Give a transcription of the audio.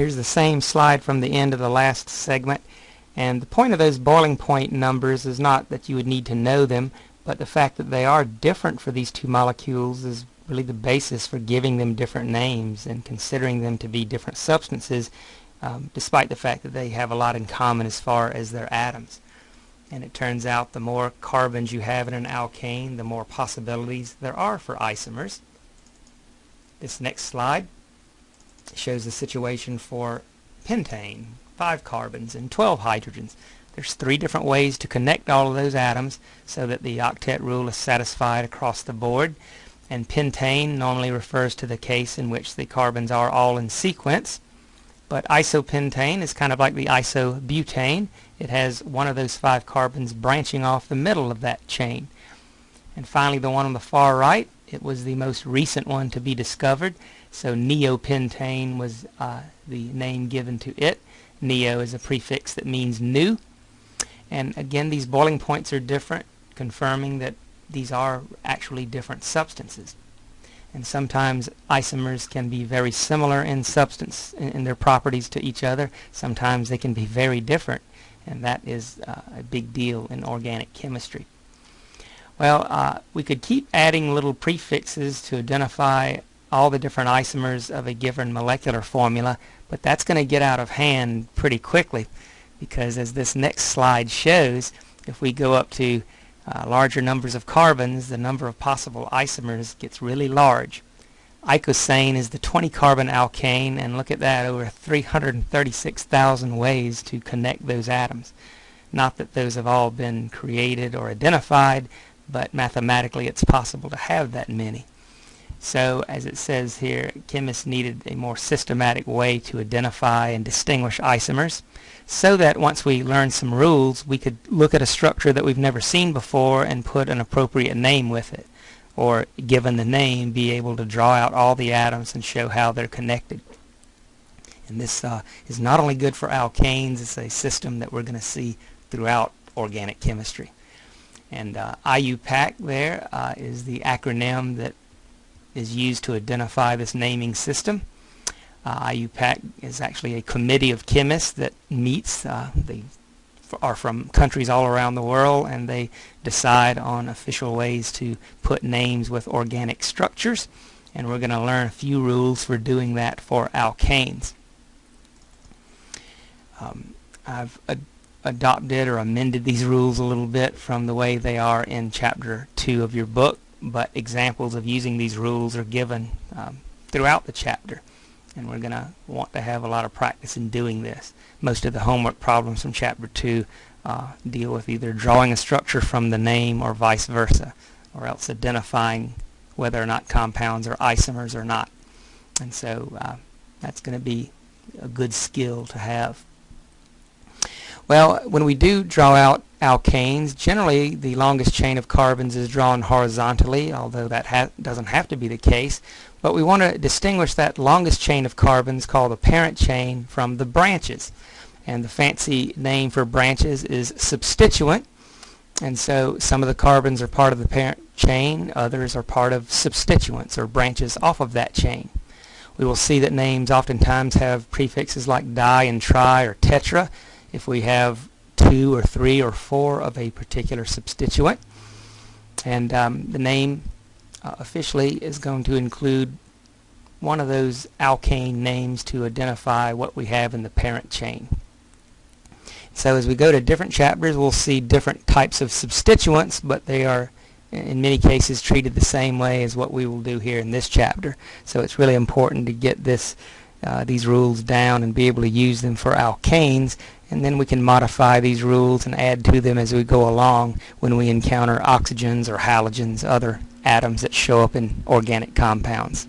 Here's the same slide from the end of the last segment. And the point of those boiling point numbers is not that you would need to know them, but the fact that they are different for these two molecules is really the basis for giving them different names and considering them to be different substances, um, despite the fact that they have a lot in common as far as their atoms. And it turns out the more carbons you have in an alkane, the more possibilities there are for isomers. This next slide shows the situation for pentane, 5 carbons and 12 hydrogens. There's three different ways to connect all of those atoms so that the octet rule is satisfied across the board. And pentane normally refers to the case in which the carbons are all in sequence. But isopentane is kind of like the isobutane. It has one of those five carbons branching off the middle of that chain. And finally the one on the far right, it was the most recent one to be discovered. So neopentane was uh, the name given to it. Neo is a prefix that means new. And again, these boiling points are different, confirming that these are actually different substances. And sometimes isomers can be very similar in substance, in, in their properties to each other. Sometimes they can be very different, and that is uh, a big deal in organic chemistry. Well, uh, we could keep adding little prefixes to identify all the different isomers of a given molecular formula, but that's going to get out of hand pretty quickly because as this next slide shows, if we go up to uh, larger numbers of carbons, the number of possible isomers gets really large. Icosane is the 20 carbon alkane and look at that over 336,000 ways to connect those atoms. Not that those have all been created or identified, but mathematically it's possible to have that many. So as it says here, chemists needed a more systematic way to identify and distinguish isomers so that once we learn some rules, we could look at a structure that we've never seen before and put an appropriate name with it. Or given the name, be able to draw out all the atoms and show how they're connected. And this uh, is not only good for alkanes, it's a system that we're going to see throughout organic chemistry. And uh, IUPAC there uh, is the acronym that is used to identify this naming system. Uh, IUPAC is actually a committee of chemists that meets. Uh, they are from countries all around the world and they decide on official ways to put names with organic structures and we're going to learn a few rules for doing that for alkanes. Um, I've ad adopted or amended these rules a little bit from the way they are in chapter 2 of your book but examples of using these rules are given um, throughout the chapter and we're going to want to have a lot of practice in doing this. Most of the homework problems from chapter 2 uh, deal with either drawing a structure from the name or vice versa or else identifying whether or not compounds are isomers or not. And so uh, that's going to be a good skill to have. Well, when we do draw out alkanes, generally the longest chain of carbons is drawn horizontally, although that ha doesn't have to be the case. But we want to distinguish that longest chain of carbons called the parent chain from the branches. And the fancy name for branches is substituent. And so some of the carbons are part of the parent chain, others are part of substituents or branches off of that chain. We will see that names oftentimes have prefixes like di and tri or tetra if we have two or three or four of a particular substituent. And um, the name uh, officially is going to include one of those alkane names to identify what we have in the parent chain. So as we go to different chapters, we'll see different types of substituents, but they are in many cases treated the same way as what we will do here in this chapter. So it's really important to get this uh, these rules down and be able to use them for alkanes and then we can modify these rules and add to them as we go along when we encounter oxygens or halogens, other atoms that show up in organic compounds.